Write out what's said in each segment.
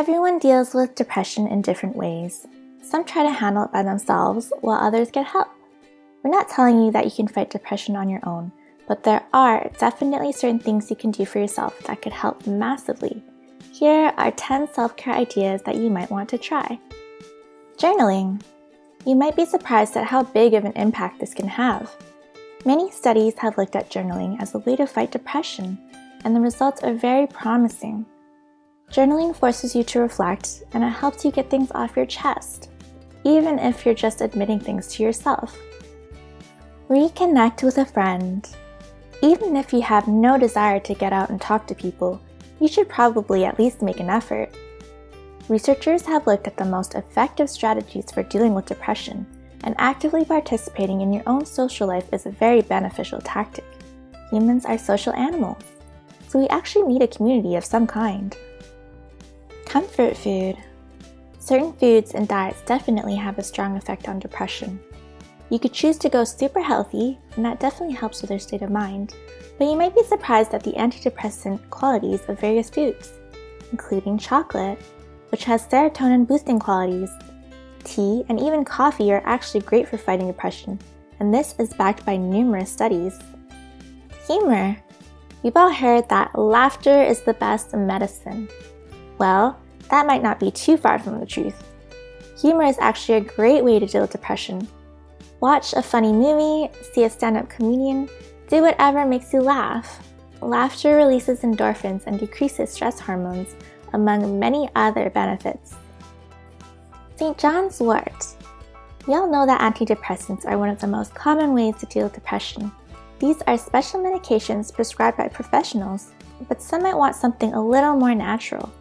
Everyone deals with depression in different ways. Some try to handle it by themselves, while others get help. We're not telling you that you can fight depression on your own, but there are definitely certain things you can do for yourself that could help massively. Here are 10 self-care ideas that you might want to try. Journaling. You might be surprised at how big of an impact this can have. Many studies have looked at journaling as a way to fight depression, and the results are very promising. Journaling forces you to reflect and it helps you get things off your chest, even if you're just admitting things to yourself. Reconnect with a friend. Even if you have no desire to get out and talk to people, you should probably at least make an effort. Researchers have looked at the most effective strategies for dealing with depression, and actively participating in your own social life is a very beneficial tactic. Humans are social animals, so we actually need a community of some kind. Comfort food. Certain foods and diets definitely have a strong effect on depression. You could choose to go super healthy, and that definitely helps with your state of mind, but you might be surprised at the antidepressant qualities of various foods, including chocolate, which has serotonin boosting qualities. Tea and even coffee are actually great for fighting depression, and this is backed by numerous studies. Humor. We've all heard that laughter is the best medicine. Well, that might not be too far from the truth. Humor is actually a great way to deal with depression. Watch a funny movie, see a stand-up comedian, do whatever makes you laugh. Laughter releases endorphins and decreases stress hormones, among many other benefits. St. John's wort. We all know that antidepressants are one of the most common ways to deal with depression. These are special medications prescribed by professionals, but some might want something a little more natural.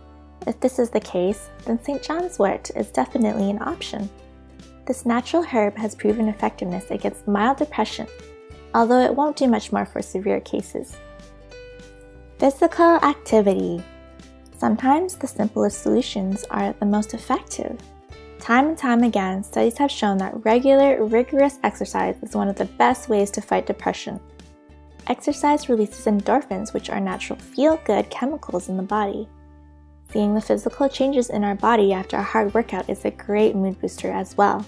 If this is the case, then St. John's wort is definitely an option. This natural herb has proven effectiveness against mild depression, although it won't do much more for severe cases. Physical activity. Sometimes the simplest solutions are the most effective. Time and time again, studies have shown that regular, rigorous exercise is one of the best ways to fight depression. Exercise releases endorphins, which are natural feel-good chemicals in the body. Seeing the physical changes in our body after a hard workout is a great mood booster as well.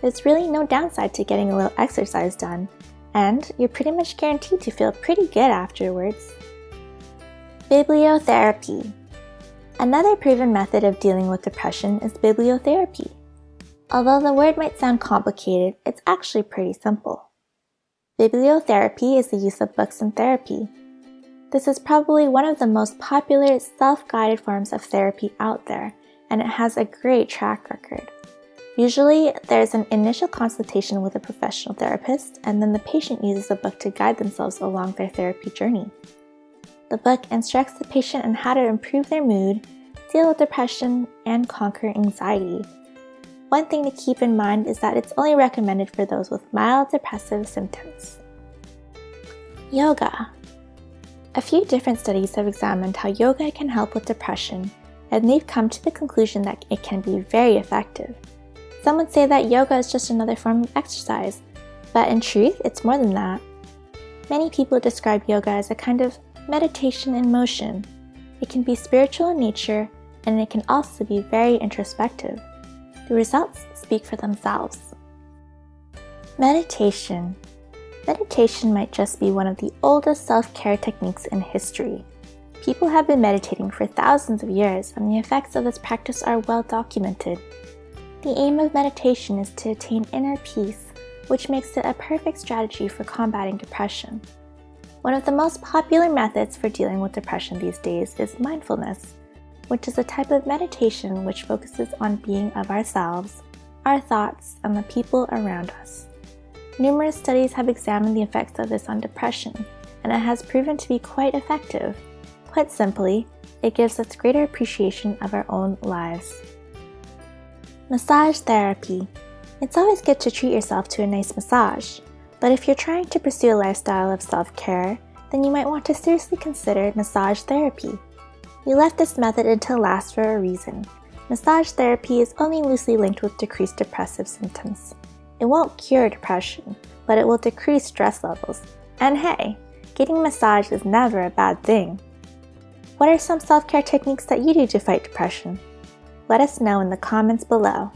There's really no downside to getting a little exercise done, and you're pretty much guaranteed to feel pretty good afterwards. Bibliotherapy Another proven method of dealing with depression is bibliotherapy. Although the word might sound complicated, it's actually pretty simple. Bibliotherapy is the use of books in therapy, this is probably one of the most popular self-guided forms of therapy out there, and it has a great track record. Usually, there's an initial consultation with a professional therapist, and then the patient uses the book to guide themselves along their therapy journey. The book instructs the patient on how to improve their mood, deal with depression, and conquer anxiety. One thing to keep in mind is that it's only recommended for those with mild depressive symptoms. Yoga a few different studies have examined how yoga can help with depression, and they've come to the conclusion that it can be very effective. Some would say that yoga is just another form of exercise, but in truth, it's more than that. Many people describe yoga as a kind of meditation in motion. It can be spiritual in nature, and it can also be very introspective. The results speak for themselves. Meditation Meditation might just be one of the oldest self-care techniques in history. People have been meditating for thousands of years and the effects of this practice are well documented. The aim of meditation is to attain inner peace, which makes it a perfect strategy for combating depression. One of the most popular methods for dealing with depression these days is mindfulness, which is a type of meditation which focuses on being of ourselves, our thoughts, and the people around us. Numerous studies have examined the effects of this on depression, and it has proven to be quite effective. Quite simply, it gives us greater appreciation of our own lives. Massage therapy. It's always good to treat yourself to a nice massage, but if you're trying to pursue a lifestyle of self-care, then you might want to seriously consider massage therapy. We left this method until last for a reason. Massage therapy is only loosely linked with decreased depressive symptoms. It won't cure depression, but it will decrease stress levels. And hey, getting massage is never a bad thing. What are some self-care techniques that you do to fight depression? let us know in the comments below.